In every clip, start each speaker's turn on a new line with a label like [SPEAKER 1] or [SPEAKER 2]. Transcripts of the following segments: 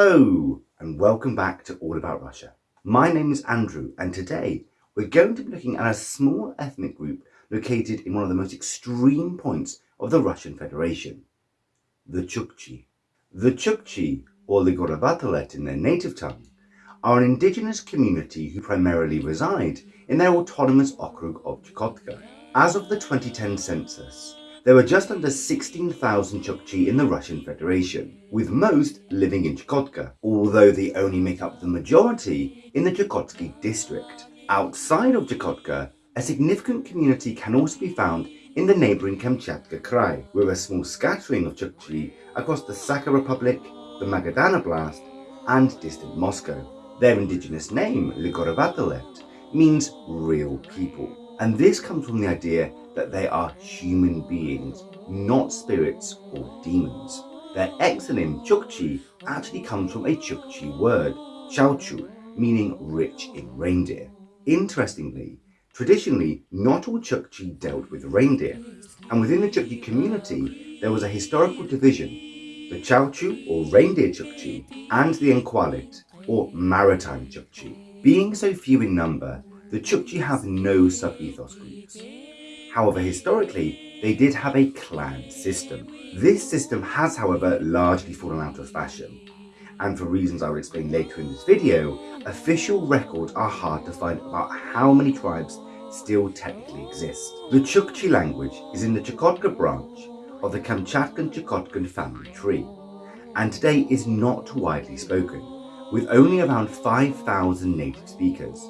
[SPEAKER 1] Hello and welcome back to All About Russia. My name is Andrew and today we're going to be looking at a small ethnic group located in one of the most extreme points of the Russian Federation, the Chukchi. The Chukchi, or the Gorobatelet in their native tongue, are an indigenous community who primarily reside in their autonomous okrug of Chukotka. As of the 2010 census, there were just under 16,000 Chukchi in the Russian Federation, with most living in Chukotka, although they only make up the majority in the Chukotsky district. Outside of Chukotka, a significant community can also be found in the neighbouring Kamchatka Krai, where a small scattering of Chukchi across the Sakha Republic, the Magadan Oblast, and distant Moscow. Their indigenous name, Ligorovatoleft, means real people, and this comes from the idea that they are human beings, not spirits or demons. Their exonym Chukchi actually comes from a Chukchi word, Chauchu, meaning rich in reindeer. Interestingly, traditionally not all Chukchi dealt with reindeer, and within the Chukchi community there was a historical division, the Chauchu or reindeer Chukchi and the Enkwalit or maritime Chukchi. Being so few in number, the Chukchi have no sub-ethos groups. However, historically, they did have a clan system. This system has, however, largely fallen out of fashion. And for reasons I will explain later in this video, official records are hard to find about how many tribes still technically exist. The Chukchi language is in the Chukotka branch of the Kamchatkan Chukotkan family tree, and today is not widely spoken, with only around 5,000 native speakers,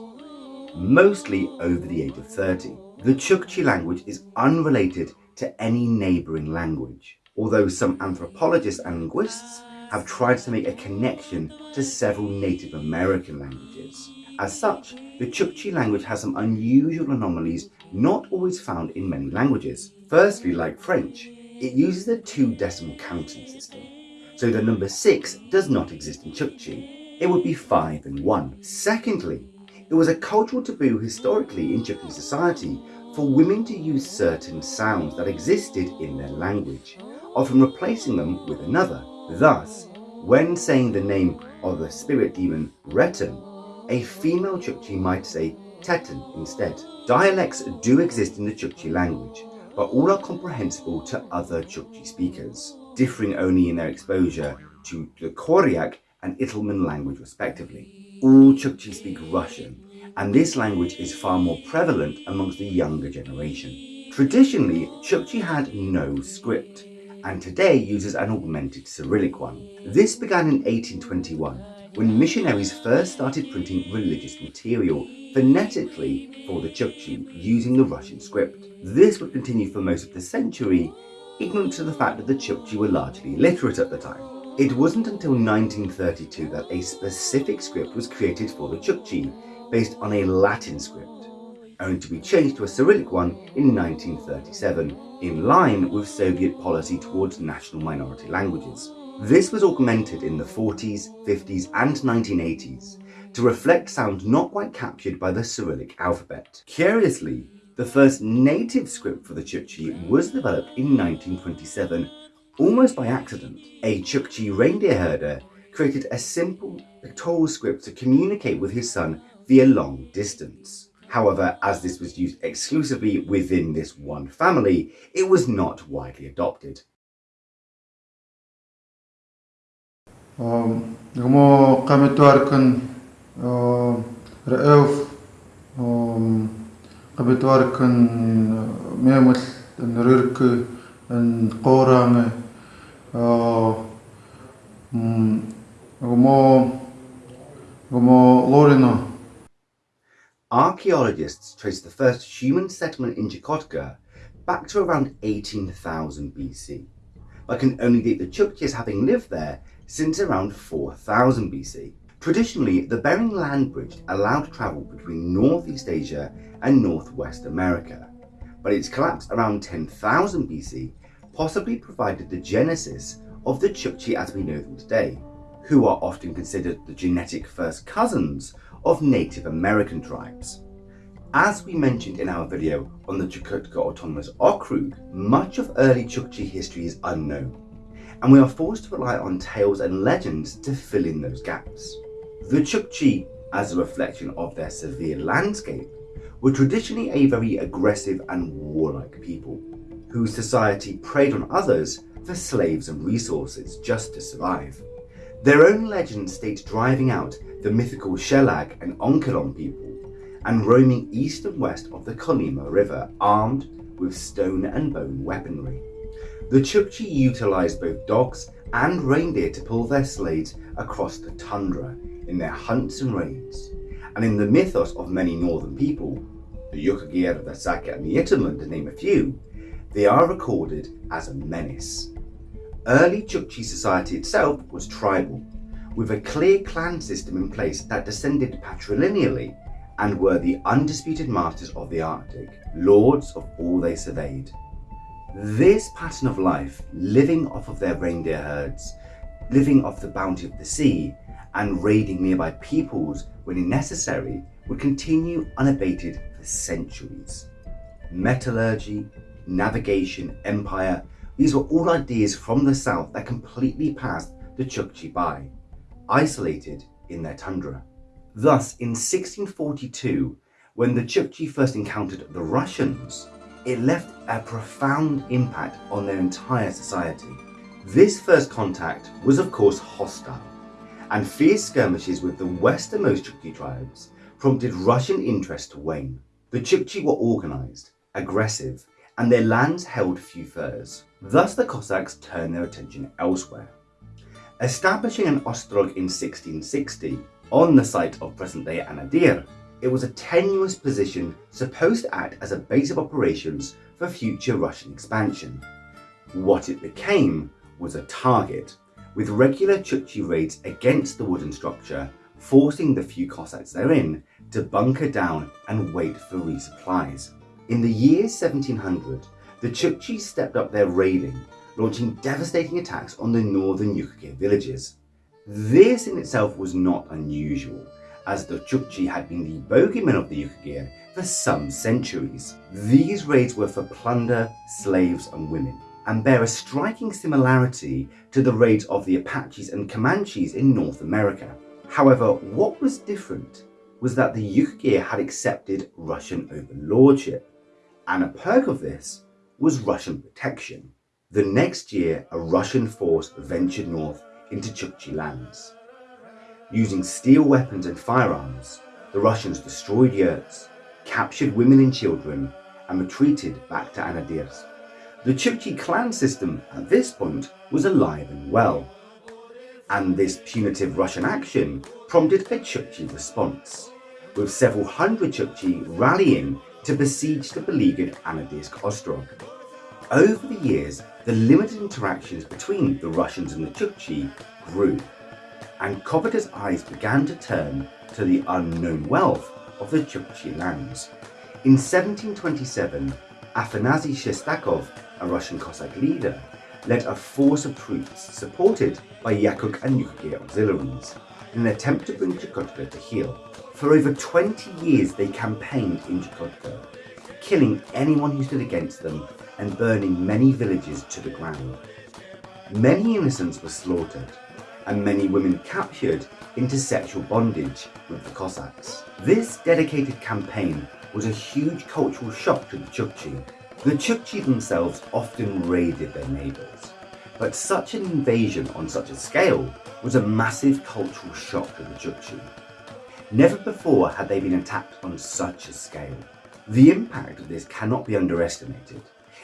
[SPEAKER 1] mostly over the age of 30. The Chukchi language is unrelated to any neighbouring language, although some anthropologists and linguists have tried to make a connection to several Native American languages. As such, the Chukchi language has some unusual anomalies not always found in many languages. Firstly, like French, it uses a two decimal counting system, so the number 6 does not exist in Chukchi. It would be 5 and 1. Secondly, it was a cultural taboo historically in Chukchi society for women to use certain sounds that existed in their language, often replacing them with another. Thus, when saying the name of the spirit demon Retan, a female Chukchi might say Tetan instead. Dialects do exist in the Chukchi language, but all are comprehensible to other Chukchi speakers, differing only in their exposure to the Koryak and Itelmen language respectively all Chukchi speak Russian, and this language is far more prevalent amongst the younger generation. Traditionally, Chukchi had no script, and today uses an augmented Cyrillic one. This began in 1821, when missionaries first started printing religious material phonetically for the Chukchi using the Russian script. This would continue for most of the century, ignorant to the fact that the Chukchi were largely illiterate at the time. It wasn't until 1932 that a specific script was created for the Chukchi, based on a Latin script, only to be changed to a Cyrillic one in 1937, in line with Soviet policy towards national minority languages. This was augmented in the 40s, 50s and 1980s to reflect sounds not quite captured by the Cyrillic alphabet. Curiously, the first native script for the Chukchi was developed in 1927 Almost by accident, a Chukchi reindeer herder created a simple pictorial script to communicate with his son via long distance. However, as this was used exclusively within this one family, it was not widely adopted.
[SPEAKER 2] And uh, mm, como como Lorino.
[SPEAKER 1] Archaeologists trace the first human settlement in Chukotka back to around 18,000 BC, but can only date the Chukches having lived there since around 4000 BC. Traditionally, the Bering Land Bridge allowed travel between Northeast Asia and Northwest America, but its collapse around 10,000 BC possibly provided the genesis of the Chukchi as we know them today, who are often considered the genetic first cousins of Native American tribes. As we mentioned in our video on the Chukotka Autonomous Okrug, much of early Chukchi history is unknown, and we are forced to rely on tales and legends to fill in those gaps. The Chukchi, as a reflection of their severe landscape, were traditionally a very aggressive and warlike people, whose society preyed on others for slaves and resources just to survive. Their own legend states driving out the mythical Shelag and Onkelon people and roaming east and west of the Kolyma River armed with stone and bone weaponry. The Chukchi utilised both dogs and reindeer to pull their sleighs across the tundra in their hunts and raids, and in the mythos of many northern people, the Yukagir, the Saka and the Yitamun to name a few, they are recorded as a menace. Early Chukchi society itself was tribal, with a clear clan system in place that descended patrilineally and were the undisputed masters of the Arctic, lords of all they surveyed. This pattern of life, living off of their reindeer herds, living off the bounty of the sea, and raiding nearby peoples when necessary, would continue unabated for centuries. Metallurgy, navigation, empire, these were all ideas from the south that completely passed the Chukchi by, isolated in their tundra. Thus, in 1642, when the Chukchi first encountered the Russians, it left a profound impact on their entire society. This first contact was of course hostile, and fierce skirmishes with the westernmost Chukchi tribes prompted Russian interest to wane. The Chukchi were organised, aggressive, and their lands held few furs. Thus the Cossacks turned their attention elsewhere. Establishing an ostrog in 1660 on the site of present-day Anadyr, it was a tenuous position supposed to act as a base of operations for future Russian expansion. What it became was a target, with regular Chukchi raids against the wooden structure, forcing the few Cossacks therein to bunker down and wait for resupplies. In the year 1700, the Chukchi stepped up their raiding, launching devastating attacks on the northern Yukagir villages. This in itself was not unusual, as the Chukchi had been the bogeymen of the Yukagir for some centuries. These raids were for plunder, slaves and women, and bear a striking similarity to the raids of the Apaches and Comanches in North America. However, what was different was that the Yukagir had accepted Russian overlordship, and a perk of this was Russian protection. The next year, a Russian force ventured north into Chukchi lands. Using steel weapons and firearms, the Russians destroyed yurts, captured women and children, and retreated back to Anadyrsk. The Chukchi clan system at this point was alive and well, and this punitive Russian action prompted a Chukchi response, with several hundred Chukchi rallying to besiege the beleaguered Anadyrsk Ostrog. Over the years, the limited interactions between the Russians and the Chukchi grew, and covetous eyes began to turn to the unknown wealth of the Chukchi lands. In 1727, Afanasy Shestakov, a Russian Cossack leader, led a force of troops supported by Yakut and Yukagir auxiliaries in an attempt to bring Chukotka to heel. For over 20 years they campaigned in Chukotka, killing anyone who stood against them and burning many villages to the ground. Many innocents were slaughtered, and many women captured into sexual bondage with the Cossacks. This dedicated campaign was a huge cultural shock to the Chukchi. The Chukchi themselves often raided their neighbours, but such an invasion on such a scale was a massive cultural shock to the Chukchi. Never before had they been attacked on such a scale. The impact of this cannot be underestimated.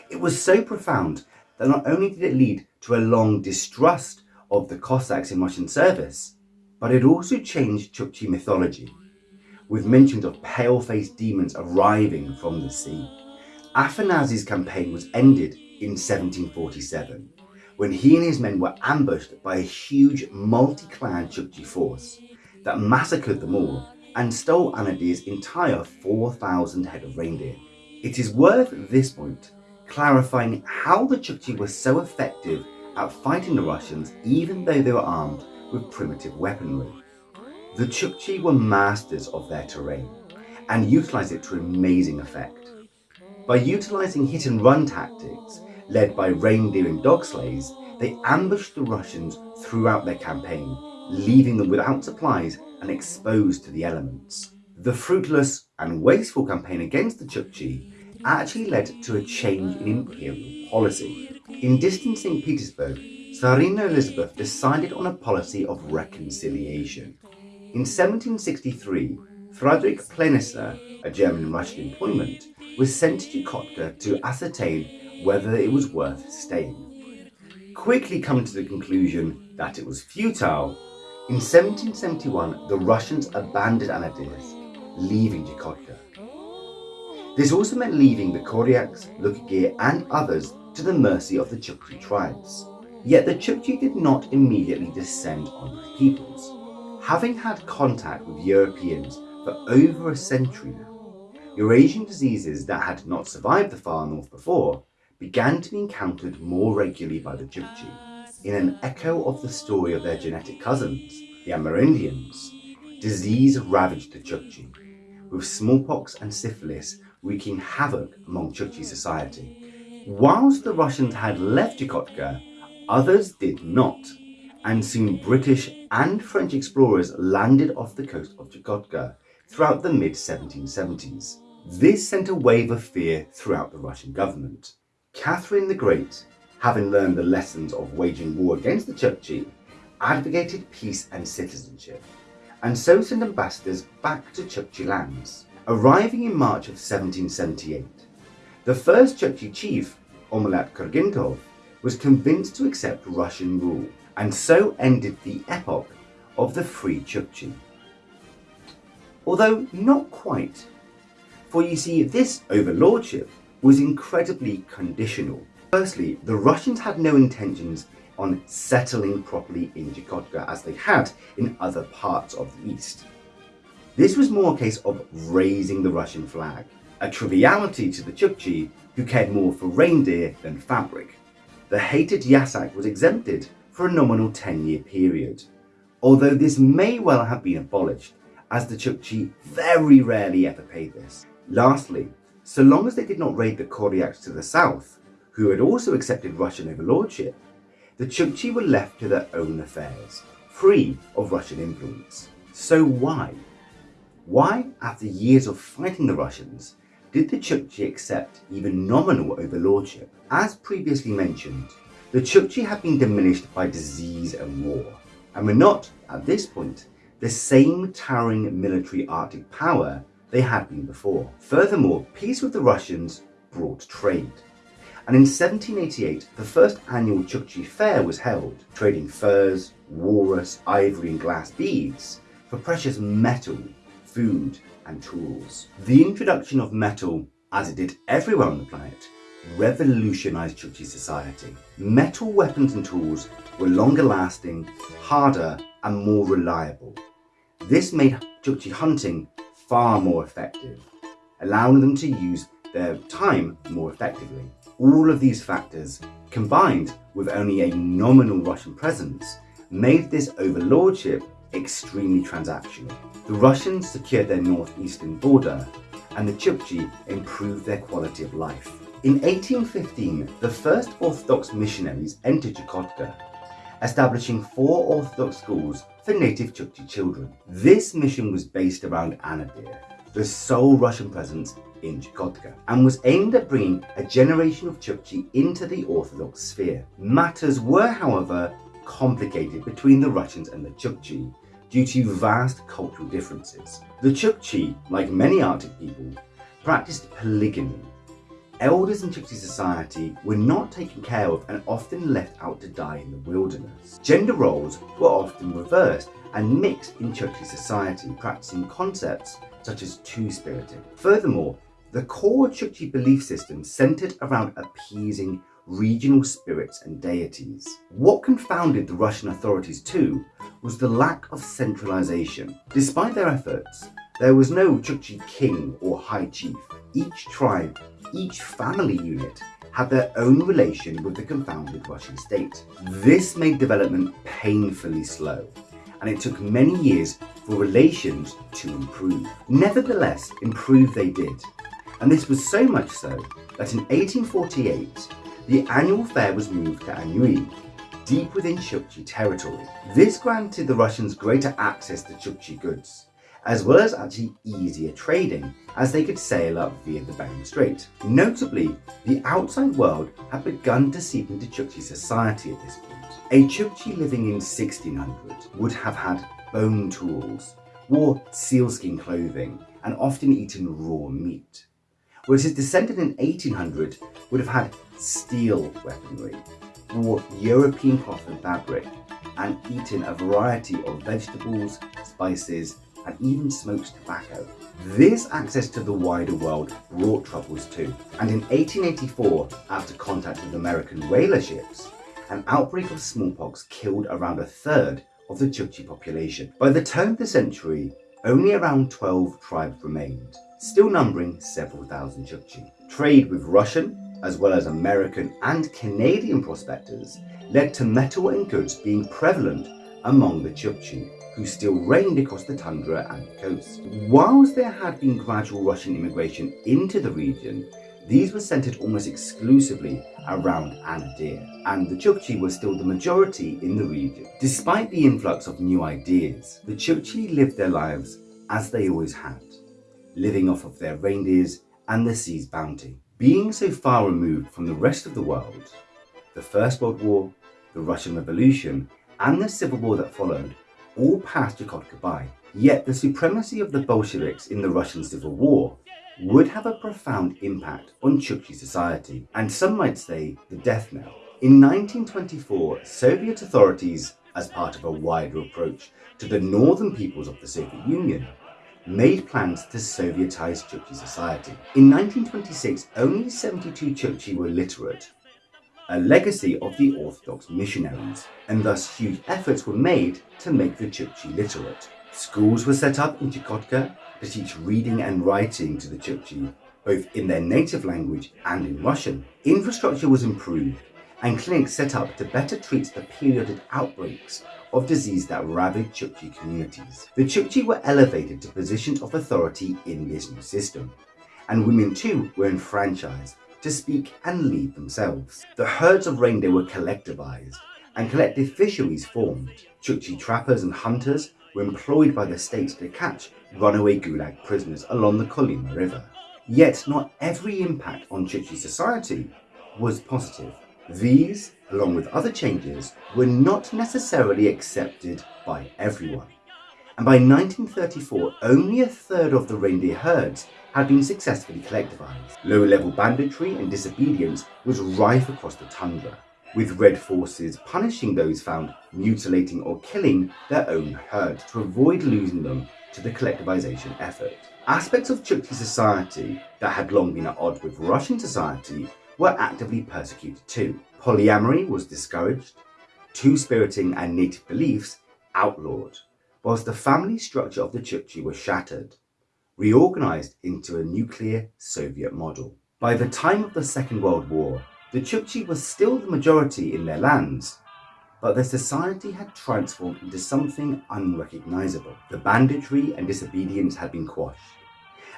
[SPEAKER 1] It was so profound that not only did it lead to a long distrust of the Cossacks in Russian service, but it also changed Chukchi mythology, with mentions of pale-faced demons arriving from the sea. Afanasy's campaign was ended in 1747, when he and his men were ambushed by a huge multi-clan Chukchi force that massacred them all and stole Anadyr's entire 4,000 head of reindeer. It is worth this point clarifying how the Chukchi were so effective at fighting the Russians even though they were armed with primitive weaponry. The Chukchi were masters of their terrain and utilised it to amazing effect. By utilising hit and run tactics led by reindeer and dog sleighs, they ambushed the Russians throughout their campaign, leaving them without supplies and exposed to the elements. The fruitless and wasteful campaign against the Chukchi actually led to a change in imperial policy. In distancing Petersburg, Tsarina Elizabeth decided on a policy of reconciliation. In 1763, Frederick Plenisner, a German Russian employment, was sent to Chukotka to ascertain whether it was worth staying. Quickly coming to the conclusion that it was futile, in 1771 the Russians abandoned Anadyrsk, leaving Chukotka. This also meant leaving the Koryaks, Yukagir and others to the mercy of the Chukchi tribes. Yet the Chukchi did not immediately descend on their peoples. Having had contact with Europeans for over a century now, Eurasian diseases that had not survived the far north before began to be encountered more regularly by the Chukchi. In an echo of the story of their genetic cousins, the Amerindians, disease ravaged the Chukchi, with smallpox and syphilis wreaking havoc among Chukchi society. Whilst the Russians had left Chukotka, others did not, and soon British and French explorers landed off the coast of Chukotka throughout the mid-1770s. This sent a wave of fear throughout the Russian government. Catherine the Great, having learned the lessons of waging war against the Chukchi, advocated peace and citizenship, and so sent ambassadors back to Chukchi lands. Arriving in March of 1778, the first Chukchi chief, Omelat Kurgintov, was convinced to accept Russian rule, and so ended the epoch of the Free Chukchi. Although not quite, for you see, this overlordship was incredibly conditional. Firstly, the Russians had no intentions on settling properly in Chukotka as they had in other parts of the east. This was more a case of raising the Russian flag, a triviality to the Chukchi who cared more for reindeer than fabric. The hated Yasak was exempted for a nominal 10-year period, although this may well have been abolished as the Chukchi very rarely ever paid this. Lastly, so long as they did not raid the Koryaks to the south, who had also accepted Russian overlordship, the Chukchi were left to their own affairs, free of Russian influence. So why? Why, after years of fighting the Russians, did the Chukchi accept even nominal overlordship? As previously mentioned, the Chukchi had been diminished by disease and war, and were not, at this point, the same towering military Arctic power they had been before. Furthermore, peace with the Russians brought trade. And in 1788, the first annual Chukchi Fair was held, trading furs, walrus, ivory and glass beads for precious metal food and tools. The introduction of metal, as it did everywhere on the planet, revolutionized Chukchi society. Metal weapons and tools were longer lasting, harder and more reliable. This made Chukchi hunting far more effective, allowing them to use their time more effectively. All of these factors, combined with only a nominal Russian presence, made this overlordship extremely transactional. The Russians secured their northeastern border and the Chukchi improved their quality of life. In 1815, the first Orthodox missionaries entered Chukotka, establishing four Orthodox schools for native Chukchi children. This mission was based around Anadyr, the sole Russian presence in Chukotka, and was aimed at bringing a generation of Chukchi into the Orthodox sphere. Matters were, however, complicated between the Russians and the Chukchi, due to vast cultural differences. The Chukchi, like many Arctic people, practiced polygamy. Elders in Chukchi society were not taken care of and often left out to die in the wilderness. Gender roles were often reversed and mixed in Chukchi society, practicing concepts such as two-spiriting. Furthermore, the core Chukchi belief system centered around appeasing regional spirits and deities. What confounded the Russian authorities too was the lack of centralization. Despite their efforts, there was no Chukchi king or high chief. Each tribe, each family unit had their own relation with the confounded Russian state. This made development painfully slow, and it took many years for relations to improve. Nevertheless, improve they did, and this was so much so that in 1848, the annual fair was moved to Anyuy, deep within Chukchi territory. This granted the Russians greater access to Chukchi goods, as well as actually easier trading as they could sail up via the Bering Strait. Notably, the outside world had begun to seep into Chukchi society at this point. A Chukchi living in 1600 would have had bone tools, wore sealskin clothing, and often eaten raw meat. Whereas his descendant in 1800 would have had steel weaponry, wore European cloth and fabric, and eaten a variety of vegetables, spices, and even smoked tobacco. This access to the wider world brought troubles too, and in 1884, after contact with American whaler ships, an outbreak of smallpox killed around a third of the Chukchi population. By the turn of the century, only around 12 tribes remained, still numbering several thousand Chukchi. Trade with Russian, as well as American and Canadian prospectors, led to metal and goods being prevalent among the Chukchi, who still reigned across the tundra and coast. Whilst there had been gradual Russian immigration into the region, these were centered almost exclusively around Anadyr, and the Chukchi were still the majority in the region. Despite the influx of new ideas, the Chukchi lived their lives as they always had, living off of their reindeers and the sea's bounty. Being so far removed from the rest of the world, the First World War, the Russian Revolution, and the Civil War that followed all passed Chukotka by. Yet the supremacy of the Bolsheviks in the Russian Civil War would have a profound impact on Chukchi society, and some might say the death knell. In 1924, Soviet authorities, as part of a wider approach to the northern peoples of the Soviet Union, made plans to Sovietize Chukchi society. In 1926, only 72 Chukchi were literate, a legacy of the Orthodox missionaries, and thus huge efforts were made to make the Chukchi literate. Schools were set up in Chukotka to teach reading and writing to the Chukchi, both in their native language and in Russian. Infrastructure was improved and clinics set up to better treat the periodic outbreaks of disease that ravaged Chukchi communities. The Chukchi were elevated to positions of authority in this new system, and women too were enfranchised to speak and lead themselves. The herds of reindeer were collectivized, and collective fisheries formed. Chukchi trappers and hunters were employed by the state to catch runaway Gulag prisoners along the Kolyma River. Yet not every impact on Chukchi society was positive. These, along with other changes, were not necessarily accepted by everyone. And by 1934, only a third of the reindeer herds had been successfully collectivized. Low-level banditry and disobedience was rife across the tundra with Red forces punishing those found mutilating or killing their own herd to avoid losing them to the collectivization effort. Aspects of Chukchi society that had long been at odds with Russian society were actively persecuted too. Polyamory was discouraged, two-spiriting and native beliefs outlawed, whilst the family structure of the Chukchi was shattered, reorganized into a nuclear Soviet model. By the time of the Second World War, the Chukchi was still the majority in their lands, but their society had transformed into something unrecognizable. The banditry and disobedience had been quashed,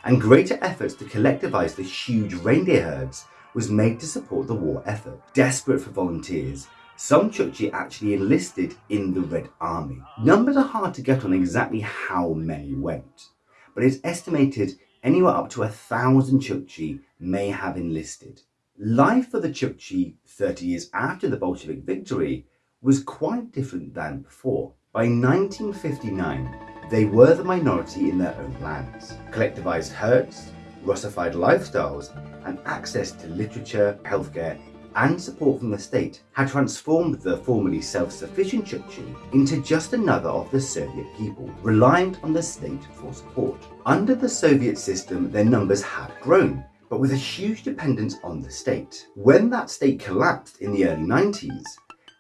[SPEAKER 1] and greater efforts to collectivize the huge reindeer herds was made to support the war effort. Desperate for volunteers, some Chukchi actually enlisted in the Red Army. Numbers are hard to get on exactly how many went, but it's estimated anywhere up to a thousand Chukchi may have enlisted. Life for the Chukchi 30 years after the Bolshevik victory was quite different than before. By 1959, they were the minority in their own lands. Collectivized herds, Russified lifestyles, and access to literature, healthcare, and support from the state had transformed the formerly self-sufficient Chukchi into just another of the Soviet people, reliant on the state for support. Under the Soviet system, their numbers had grown, but with a huge dependence on the state. When that state collapsed in the early 90s,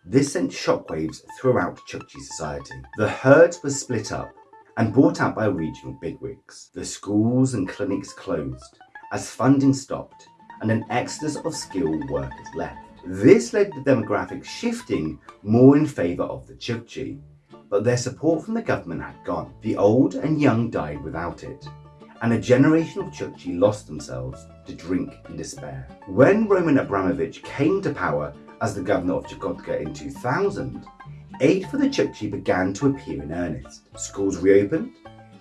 [SPEAKER 1] this sent shockwaves throughout Chukchi society. The herds were split up and bought out by regional bigwigs. The schools and clinics closed as funding stopped and an exodus of skilled workers left. This led to demographics shifting more in favour of the Chukchi, but their support from the government had gone. The old and young died without it, and a generation of Chukchi lost themselves to drink and despair. When Roman Abramovich came to power as the governor of Chukotka in 2000, aid for the Chukchi began to appear in earnest. Schools reopened,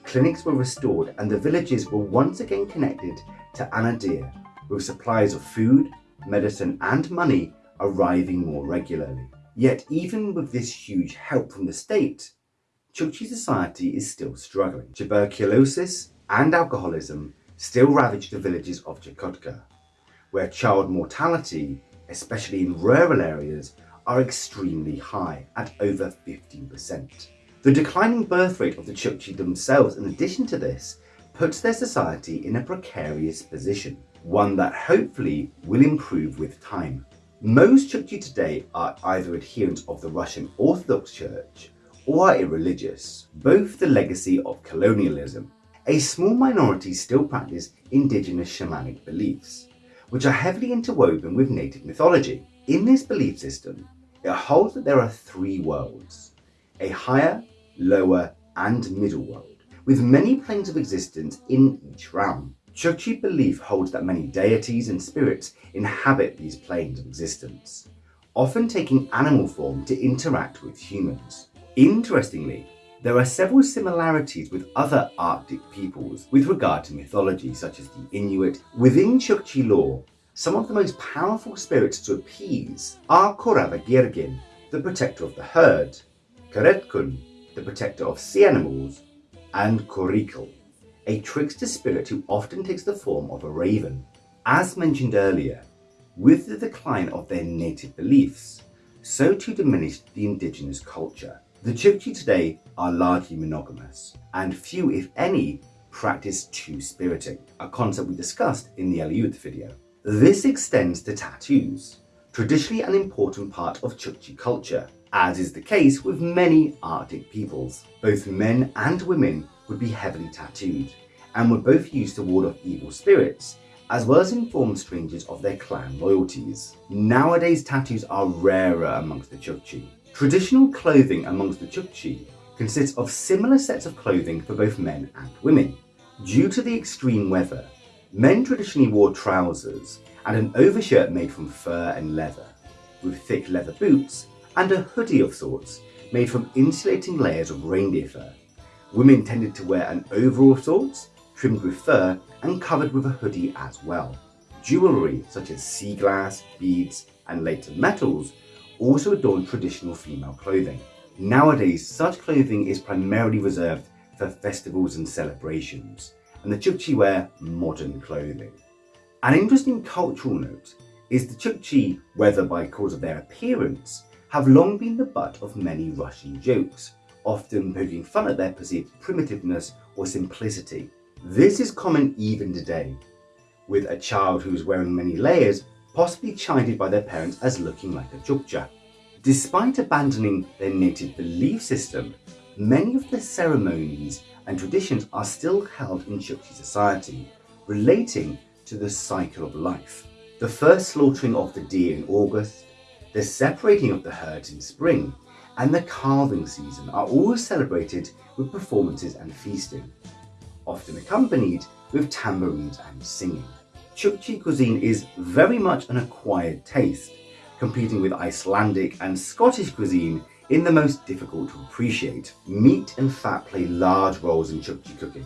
[SPEAKER 1] clinics were restored, and the villages were once again connected to Anadyr, with supplies of food, medicine, and money arriving more regularly. Yet, even with this huge help from the state, Chukchi society is still struggling. Tuberculosis and alcoholism still ravage the villages of Chukotka, where child mortality, especially in rural areas, are extremely high at over 15%. The declining birth rate of the Chukchi themselves, in addition to this, puts their society in a precarious position, one that hopefully will improve with time. Most Chukchi today are either adherents of the Russian Orthodox Church or are irreligious, both the legacy of colonialism. A small minority still practice indigenous shamanic beliefs, which are heavily interwoven with native mythology. In this belief system, it holds that there are three worlds, a higher, lower and middle world, with many planes of existence in each realm. Chukchi belief holds that many deities and spirits inhabit these planes of existence, often taking animal form to interact with humans. Interestingly, there are several similarities with other Arctic peoples with regard to mythology, such as the Inuit. Within Chukchi lore, some of the most powerful spirits to appease are Korava Girgin, the protector of the herd, Karetkun, the protector of sea animals, and Korikal, a trickster spirit who often takes the form of a raven. As mentioned earlier, with the decline of their native beliefs, so too diminished the indigenous culture. The Chukchi today are largely monogamous, and few, if any, practice two-spiriting, a concept we discussed in the Aleut video. This extends to tattoos, traditionally an important part of Chukchi culture, as is the case with many Arctic peoples. Both men and women would be heavily tattooed, and were both used to ward off evil spirits, as well as inform strangers of their clan loyalties. Nowadays tattoos are rarer amongst the Chukchi. Traditional clothing amongst the Chukchi consists of similar sets of clothing for both men and women. Due to the extreme weather, men traditionally wore trousers and an overshirt made from fur and leather, with thick leather boots and a hoodie of sorts made from insulating layers of reindeer fur. Women tended to wear an overall of sorts, trimmed with fur and covered with a hoodie as well. Jewellery such as sea glass, beads and later metals also adorn traditional female clothing. Nowadays, such clothing is primarily reserved for festivals and celebrations, and the Chukchi wear modern clothing. An interesting cultural note is the Chukchi, whether by cause of their appearance, have long been the butt of many Russian jokes, often poking fun at their perceived primitiveness or simplicity. This is common even today, with a child who is wearing many layers possibly chided by their parents as looking like a Chukcha. Despite abandoning their native belief system, many of the ceremonies and traditions are still held in Chukchi society, relating to the cycle of life. The first slaughtering of the deer in August, the separating of the herds in spring, and the calving season are all celebrated with performances and feasting, often accompanied with tambourines and singing. Chukchi cuisine is very much an acquired taste, competing with Icelandic and Scottish cuisine in the most difficult to appreciate. Meat and fat play large roles in Chukchi cooking,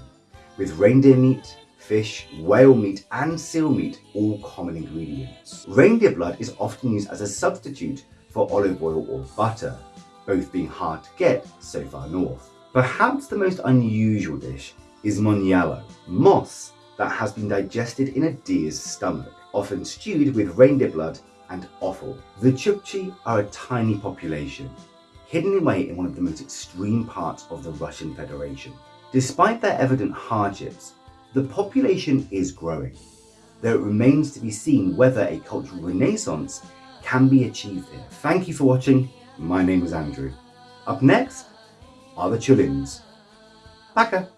[SPEAKER 1] with reindeer meat, fish, whale meat and seal meat all common ingredients. Reindeer blood is often used as a substitute for olive oil or butter, both being hard to get so far north. Perhaps the most unusual dish is monyalo, moss that has been digested in a deer's stomach, often stewed with reindeer blood and offal. The Chukchi are a tiny population, hidden away in one of the most extreme parts of the Russian Federation. Despite their evident hardships, the population is growing, though it remains to be seen whether a cultural renaissance can be achieved here. Thank you for watching. My name is Andrew. Up next are the Chulins. Paka.